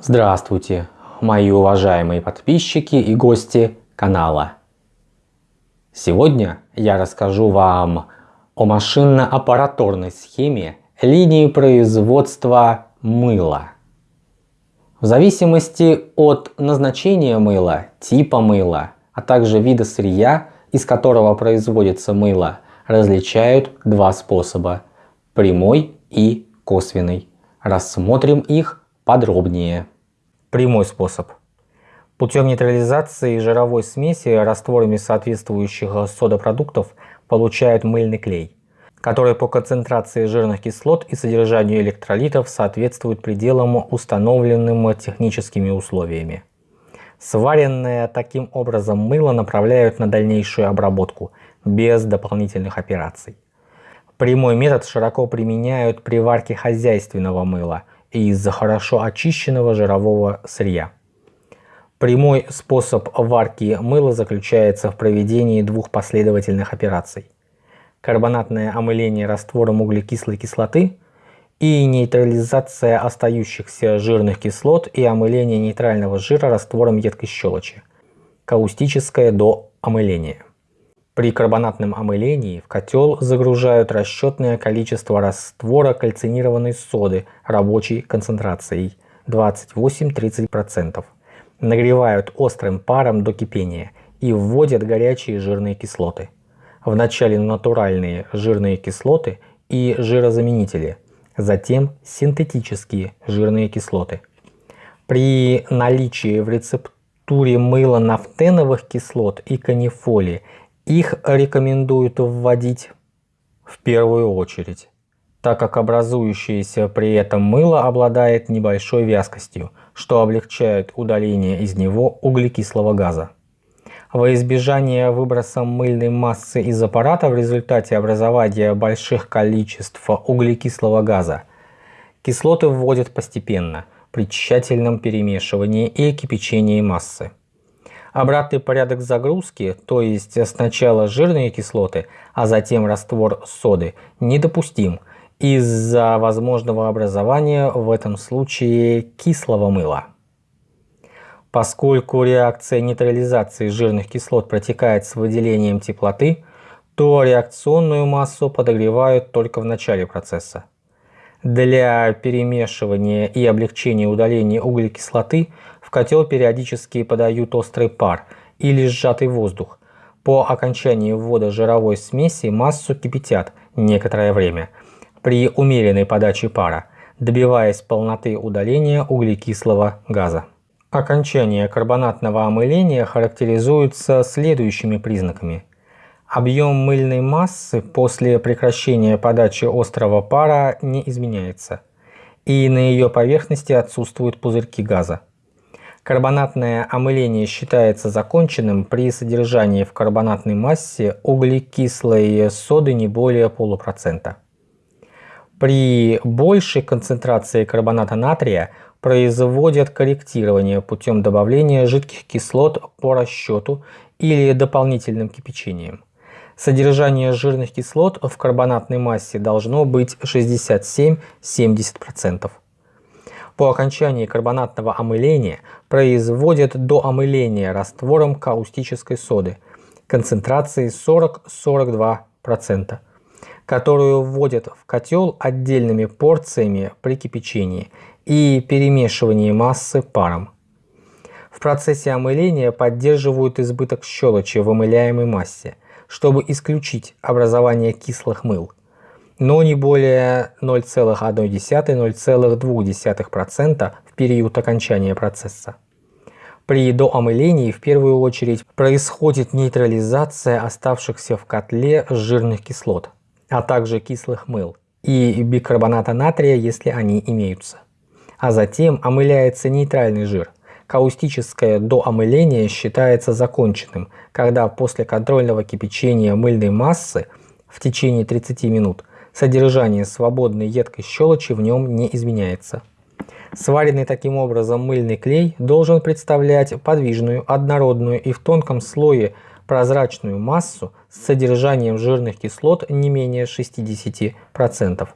Здравствуйте, мои уважаемые подписчики и гости канала. Сегодня я расскажу вам о машинно-аппараторной схеме линии производства мыла. В зависимости от назначения мыла, типа мыла, а также вида сырья, из которого производится мыло, различают два способа – прямой и косвенный. Рассмотрим их подробнее. Прямой способ. Путем нейтрализации жировой смеси растворами соответствующих содопродуктов получают мыльный клей, который по концентрации жирных кислот и содержанию электролитов соответствует пределам установленным техническими условиями. Сваренное таким образом мыло направляют на дальнейшую обработку без дополнительных операций. Прямой метод широко применяют при варке хозяйственного мыла – из хорошо очищенного жирового сырья. Прямой способ варки мыла заключается в проведении двух последовательных операций. Карбонатное омыление раствором углекислой кислоты и нейтрализация остающихся жирных кислот и омыление нейтрального жира раствором едкой щелочи. Каустическое до омыления. При карбонатном омылении в котел загружают расчетное количество раствора кальцинированной соды рабочей концентрацией 28-30%. Нагревают острым паром до кипения и вводят горячие жирные кислоты. Вначале натуральные жирные кислоты и жирозаменители, затем синтетические жирные кислоты. При наличии в рецептуре мыла нафтеновых кислот и канифоли их рекомендуют вводить в первую очередь, так как образующееся при этом мыло обладает небольшой вязкостью, что облегчает удаление из него углекислого газа. Во избежание выброса мыльной массы из аппарата в результате образования больших количеств углекислого газа, кислоты вводят постепенно при тщательном перемешивании и кипячении массы. Обратный порядок загрузки, то есть сначала жирные кислоты, а затем раствор соды, недопустим из-за возможного образования в этом случае кислого мыла. Поскольку реакция нейтрализации жирных кислот протекает с выделением теплоты, то реакционную массу подогревают только в начале процесса. Для перемешивания и облегчения удаления углекислоты в котел периодически подают острый пар или сжатый воздух. По окончании ввода жировой смеси массу кипятят некоторое время при умеренной подаче пара, добиваясь полноты удаления углекислого газа. Окончание карбонатного омыления характеризуется следующими признаками. Объем мыльной массы после прекращения подачи острого пара не изменяется, и на ее поверхности отсутствуют пузырьки газа. Карбонатное омыление считается законченным при содержании в карбонатной массе углекислой соды не более полупроцента. При большей концентрации карбоната натрия производят корректирование путем добавления жидких кислот по расчету или дополнительным кипячением. Содержание жирных кислот в карбонатной массе должно быть 67-70%. По окончании карбонатного омыления производят до омыления раствором каустической соды концентрацией 40-42%, которую вводят в котел отдельными порциями при кипячении и перемешивании массы паром. В процессе омыления поддерживают избыток щелочи в омыляемой массе – чтобы исключить образование кислых мыл, но не более 0,1-0,2% в период окончания процесса. При доомылении в первую очередь происходит нейтрализация оставшихся в котле жирных кислот, а также кислых мыл и бикарбоната натрия, если они имеются. А затем омыляется нейтральный жир, Каустическое доомыление считается законченным, когда после контрольного кипячения мыльной массы в течение 30 минут содержание свободной едкой щелочи в нем не изменяется. Сваренный таким образом мыльный клей должен представлять подвижную, однородную и в тонком слое прозрачную массу с содержанием жирных кислот не менее 60%,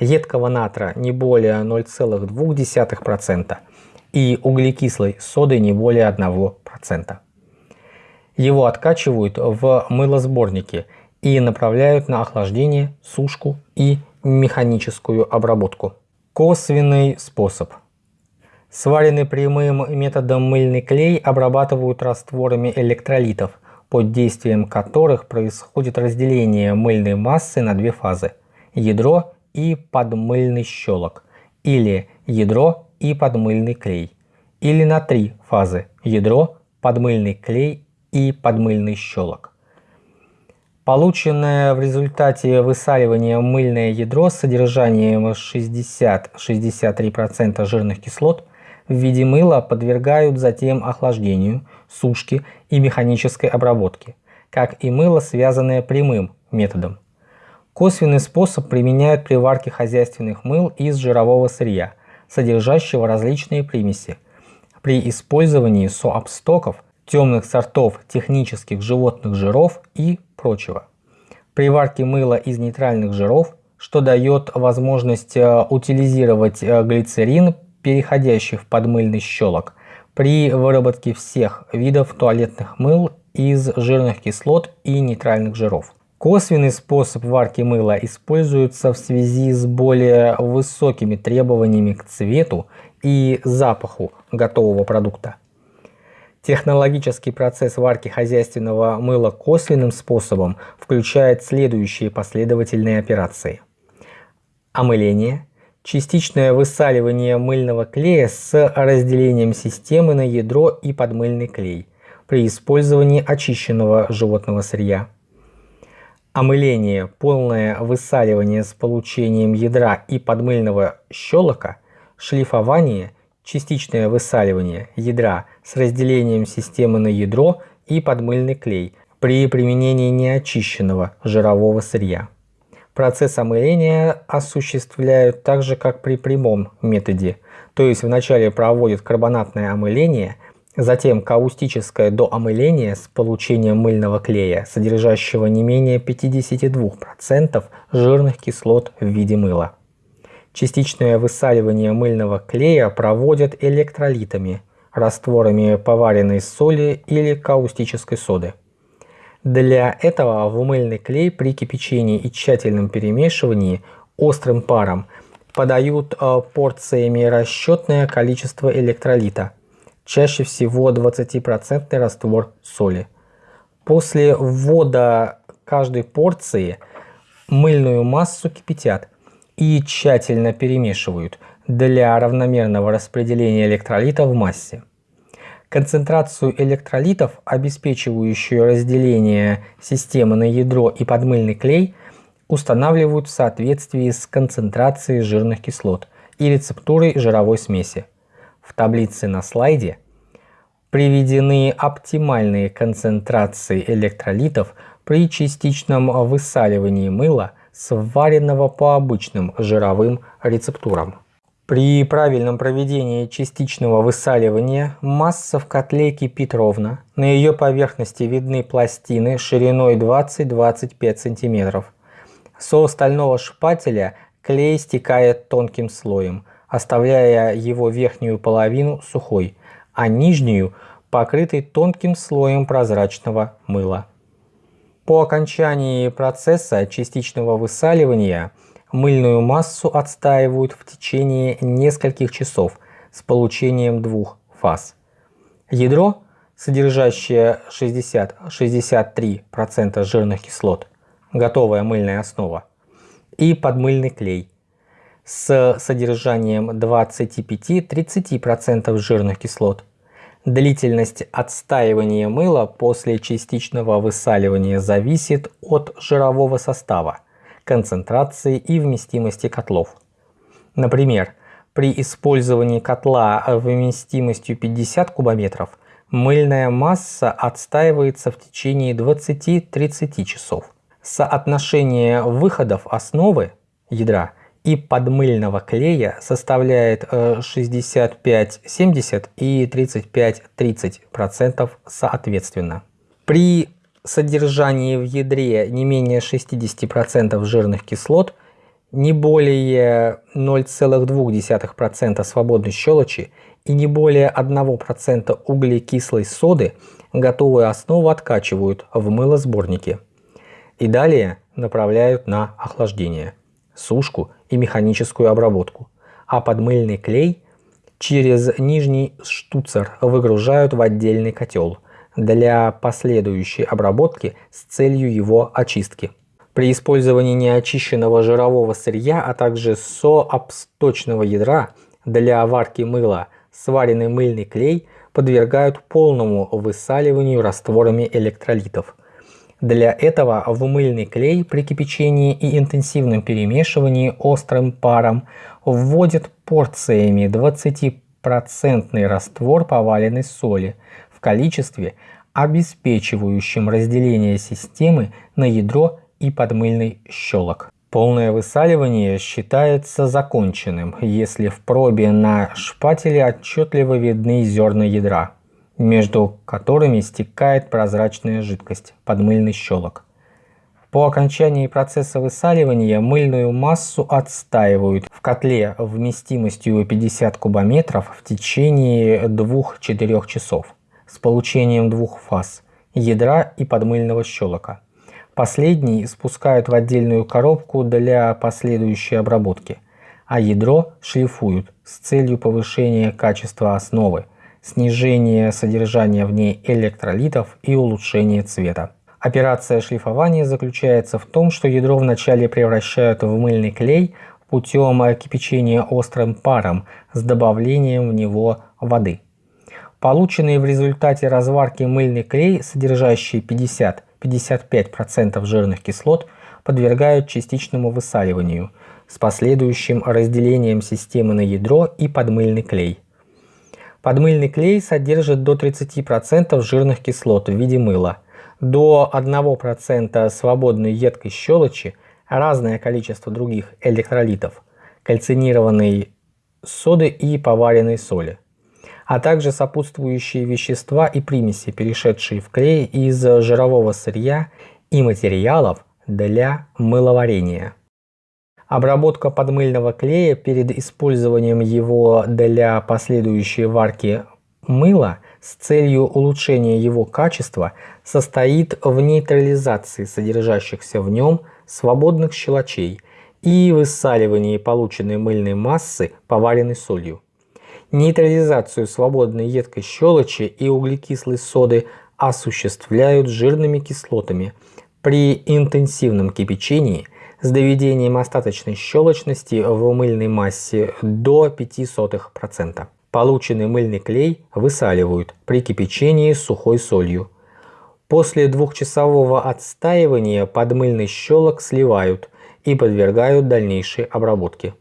едкого натра не более 0,2%, и углекислой соды не более 1%. Его откачивают в мылосборники и направляют на охлаждение, сушку и механическую обработку. Косвенный способ. Сваренный прямым методом мыльный клей обрабатывают растворами электролитов, под действием которых происходит разделение мыльной массы на две фазы – ядро и подмыльный щелок, или ядро и подмыльный клей, или на три фазы – ядро, подмыльный клей и подмыльный щелок. Полученное в результате высаливания мыльное ядро с содержанием 60-63% жирных кислот в виде мыла подвергают затем охлаждению, сушке и механической обработке, как и мыло, связанное прямым методом. Косвенный способ применяют при варке хозяйственных мыл из жирового сырья, содержащего различные примеси. При использовании соапстоков, темных сортов технических животных жиров и прочего. При варке мыла из нейтральных жиров, что дает возможность э, утилизировать э, глицерин, переходящий в подмыльный щелок, при выработке всех видов туалетных мыл из жирных кислот и нейтральных жиров. Косвенный способ варки мыла используется в связи с более высокими требованиями к цвету и запаху готового продукта. Технологический процесс варки хозяйственного мыла косвенным способом включает следующие последовательные операции. Омыление, частичное высаливание мыльного клея с разделением системы на ядро и подмыльный клей при использовании очищенного животного сырья. Омыление, полное высаливание с получением ядра и подмыльного щелока, шлифование – частичное высаливание ядра с разделением системы на ядро и подмыльный клей при применении неочищенного жирового сырья. Процесс омыления осуществляют так же, как при прямом методе, то есть вначале проводят карбонатное омыление, затем каустическое доомыление с получением мыльного клея, содержащего не менее 52% жирных кислот в виде мыла. Частичное высаливание мыльного клея проводят электролитами, растворами поваренной соли или каустической соды. Для этого в мыльный клей при кипячении и тщательном перемешивании острым паром подают э, порциями расчетное количество электролита, чаще всего 20% раствор соли. После ввода каждой порции мыльную массу кипятят – и тщательно перемешивают для равномерного распределения электролита в массе. Концентрацию электролитов, обеспечивающую разделение системы на ядро и подмыльный клей, устанавливают в соответствии с концентрацией жирных кислот и рецептурой жировой смеси. В таблице на слайде приведены оптимальные концентрации электролитов при частичном высаливании мыла сваренного по обычным жировым рецептурам. При правильном проведении частичного высаливания масса в котле кипит ровно, на ее поверхности видны пластины шириной 20-25 см. Со стального шпателя клей стекает тонким слоем, оставляя его верхнюю половину сухой, а нижнюю покрытой тонким слоем прозрачного мыла. По окончании процесса частичного высаливания мыльную массу отстаивают в течение нескольких часов с получением двух фаз. Ядро, содержащее 60-63% жирных кислот, готовая мыльная основа, и подмыльный клей с содержанием 25-30% жирных кислот, Длительность отстаивания мыла после частичного высаливания зависит от жирового состава, концентрации и вместимости котлов. Например, при использовании котла вместимостью 50 кубометров мыльная масса отстаивается в течение 20-30 часов. Соотношение выходов основы ядра и подмыльного клея составляет 65-70 э, и 35-30% соответственно. При содержании в ядре не менее 60% жирных кислот не более 0,2% свободной щелочи и не более 1% углекислой соды готовую основу откачивают в мылосборники и далее направляют на охлаждение, сушку и механическую обработку, а подмыльный клей через нижний штуцер выгружают в отдельный котел для последующей обработки с целью его очистки. При использовании неочищенного жирового сырья, а также сообсточного ядра для варки мыла сваренный мыльный клей подвергают полному высаливанию растворами электролитов. Для этого в мыльный клей при кипячении и интенсивном перемешивании острым паром вводят порциями 20% раствор поваленной соли в количестве, обеспечивающем разделение системы на ядро и подмыльный щелок. Полное высаливание считается законченным, если в пробе на шпателе отчетливо видны зерна ядра, между которыми стекает прозрачная жидкость, подмыльный щелок. По окончании процесса высаливания мыльную массу отстаивают в котле вместимостью 50 кубометров в течение 2-4 часов с получением двух фаз – ядра и подмыльного щелока. Последний спускают в отдельную коробку для последующей обработки, а ядро шлифуют с целью повышения качества основы, снижения содержания в ней электролитов и улучшения цвета. Операция шлифования заключается в том, что ядро вначале превращают в мыльный клей путем кипячения острым паром с добавлением в него воды. Полученный в результате разварки мыльный клей, содержащий 50 55% жирных кислот подвергают частичному высаливанию с последующим разделением системы на ядро и подмыльный клей. Подмыльный клей содержит до 30% жирных кислот в виде мыла, до 1% свободной едкой щелочи, разное количество других электролитов, кальцинированной соды и поваренной соли а также сопутствующие вещества и примеси, перешедшие в клей из жирового сырья и материалов для мыловарения. Обработка подмыльного клея перед использованием его для последующей варки мыла с целью улучшения его качества состоит в нейтрализации содержащихся в нем свободных щелочей и высаливании полученной мыльной массы поваренной солью. Нейтрализацию свободной едкой щелочи и углекислой соды осуществляют жирными кислотами при интенсивном кипячении с доведением остаточной щелочности в мыльной массе до 0,05%. Полученный мыльный клей высаливают при кипячении с сухой солью. После двухчасового отстаивания подмыльный щелок сливают и подвергают дальнейшей обработке.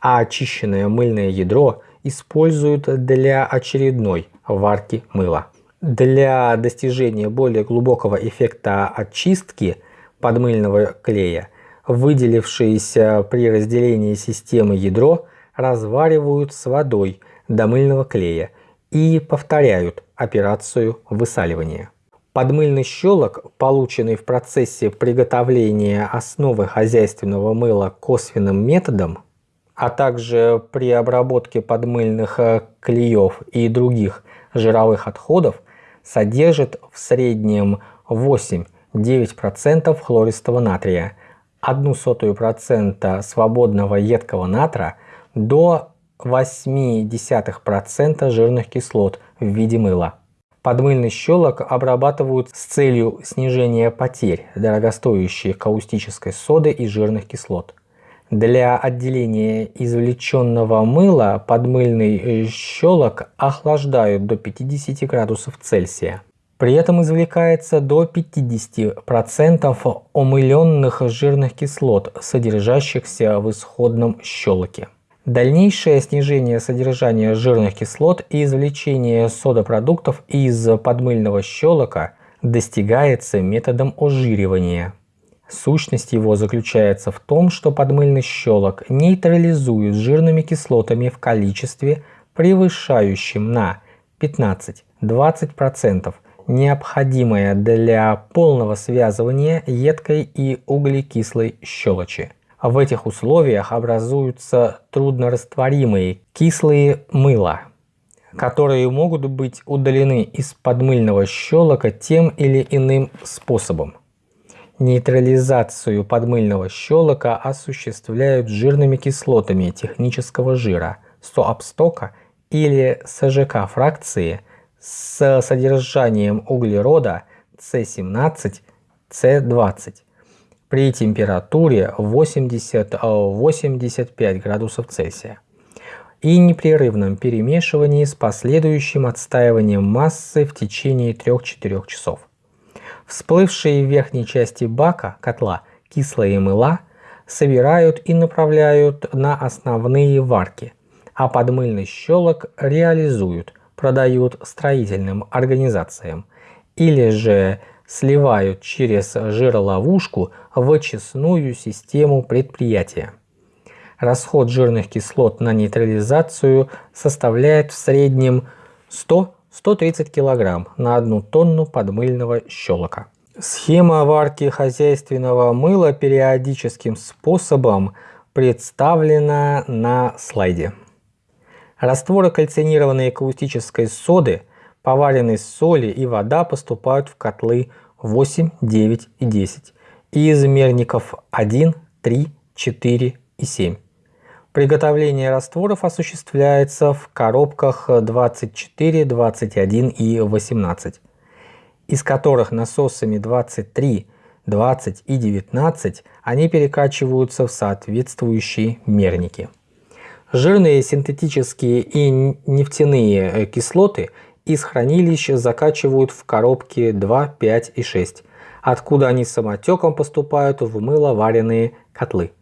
А очищенное мыльное ядро используют для очередной варки мыла. Для достижения более глубокого эффекта очистки подмыльного клея, выделившиеся при разделении системы ядро, разваривают с водой до мыльного клея и повторяют операцию высаливания. Подмыльный щелок, полученный в процессе приготовления основы хозяйственного мыла косвенным методом, а также при обработке подмыльных э, клеев и других жировых отходов содержит в среднем 8-9% хлористого натрия, 0,01% свободного едкого натра до 0,8% жирных кислот в виде мыла. Подмыльный щелок обрабатывают с целью снижения потерь дорогостоящей каустической соды и жирных кислот. Для отделения извлеченного мыла подмыльный щелок охлаждают до 50 градусов Цельсия. При этом извлекается до 50% омыленных жирных кислот, содержащихся в исходном щелоке. Дальнейшее снижение содержания жирных кислот и извлечение содопродуктов из подмыльного щелока достигается методом ожиривания. Сущность его заключается в том, что подмыльный щелок нейтрализует жирными кислотами в количестве, превышающем на 15-20% необходимое для полного связывания едкой и углекислой щелочи. В этих условиях образуются труднорастворимые кислые мыла, которые могут быть удалены из подмыльного щелока тем или иным способом. Нейтрализацию подмыльного щелока осуществляют жирными кислотами технического жира, соапстока или СЖК фракции с содержанием углерода С17, С20 при температуре 80-85 градусов Цельсия и непрерывном перемешивании с последующим отстаиванием массы в течение 3-4 часов. Всплывшие в верхней части бака котла кислые мыла собирают и направляют на основные варки, а подмыльный щелок реализуют, продают строительным организациям или же сливают через жироловушку в очистную систему предприятия. Расход жирных кислот на нейтрализацию составляет в среднем 100-130 кг на одну тонну подмыльного щелока. Схема варки хозяйственного мыла периодическим способом представлена на слайде. Растворы кальцинированной каустической соды поваренной соли и вода поступают в котлы 8, 9 и 10 и измерников 1, 3, 4 и 7. Приготовление растворов осуществляется в коробках 24, 21 и 18, из которых насосами 23, 20 и 19 они перекачиваются в соответствующие мерники. Жирные синтетические и нефтяные кислоты из хранилища закачивают в коробки 2, 5 и 6, откуда они самотеком поступают в мыловаренные котлы.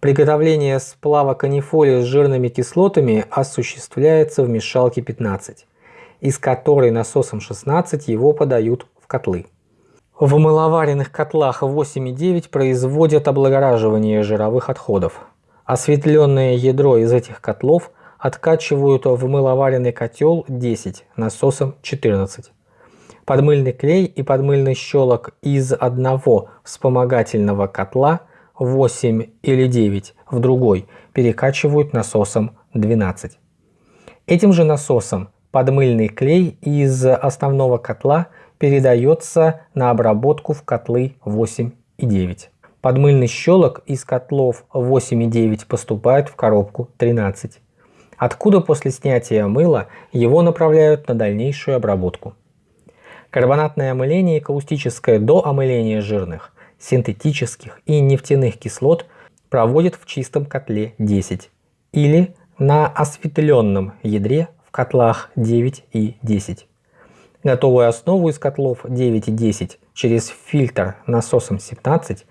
Приготовление сплава канифоли с жирными кислотами осуществляется в мешалке 15, из которой насосом 16 его подают в котлы. В мыловаренных котлах 8 и 9 производят облагораживание жировых отходов. Осветленное ядро из этих котлов откачивают в мыловаренный котел 10 насосом 14. Подмыльный клей и подмыльный щелок из одного вспомогательного котла 8 или 9 в другой перекачивают насосом 12. Этим же насосом подмыльный клей из основного котла передается на обработку в котлы 8 и 9. Подмыльный щелок из котлов 8 и 9 поступает в коробку 13 откуда после снятия мыла его направляют на дальнейшую обработку. Карбонатное омыление и каустическое до омыления жирных, синтетических и нефтяных кислот проводят в чистом котле 10 или на осветленном ядре в котлах 9 и 10. Готовую основу из котлов 9 и 10 через фильтр насосом 17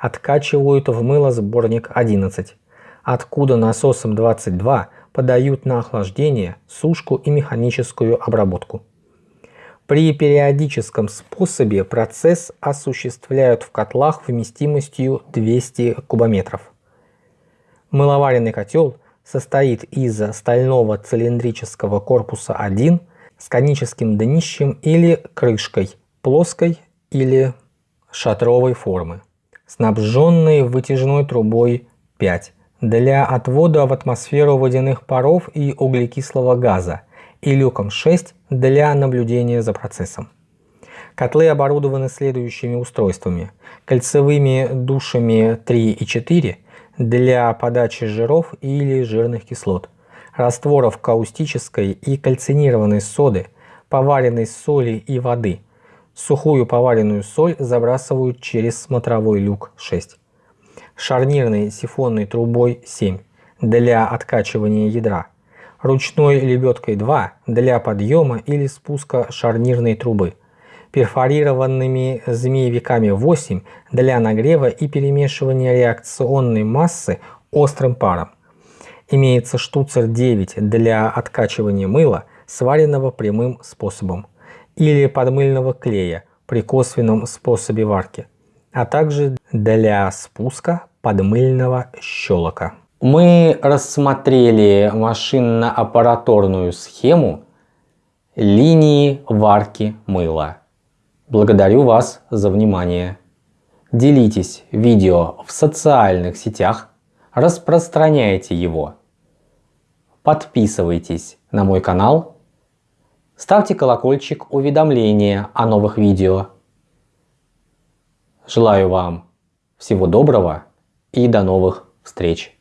откачивают в мылосборник 11, откуда насосом 22 подают на охлаждение, сушку и механическую обработку. При периодическом способе процесс осуществляют в котлах вместимостью 200 кубометров. Мыловаренный котел состоит из стального цилиндрического корпуса 1 с коническим днищем или крышкой, плоской или шатровой формы, снабженной вытяжной трубой 5 для отвода в атмосферу водяных паров и углекислого газа и люком 6 для наблюдения за процессом. Котлы оборудованы следующими устройствами. Кольцевыми душами 3 и 4 для подачи жиров или жирных кислот, растворов каустической и кальцинированной соды, поваренной соли и воды. Сухую поваренную соль забрасывают через смотровой люк 6 шарнирной сифонной трубой 7 для откачивания ядра, ручной лебедкой 2 для подъема или спуска шарнирной трубы, перфорированными змеевиками 8 для нагрева и перемешивания реакционной массы острым паром. Имеется штуцер 9 для откачивания мыла, сваренного прямым способом, или подмыльного клея при косвенном способе варки, а также для спуска подмыльного щелока. Мы рассмотрели машинно-аппараторную схему линии варки мыла. Благодарю вас за внимание. делитесь видео в социальных сетях, распространяйте его. Подписывайтесь на мой канал, ставьте колокольчик уведомления о новых видео. Желаю вам всего доброго и до новых встреч!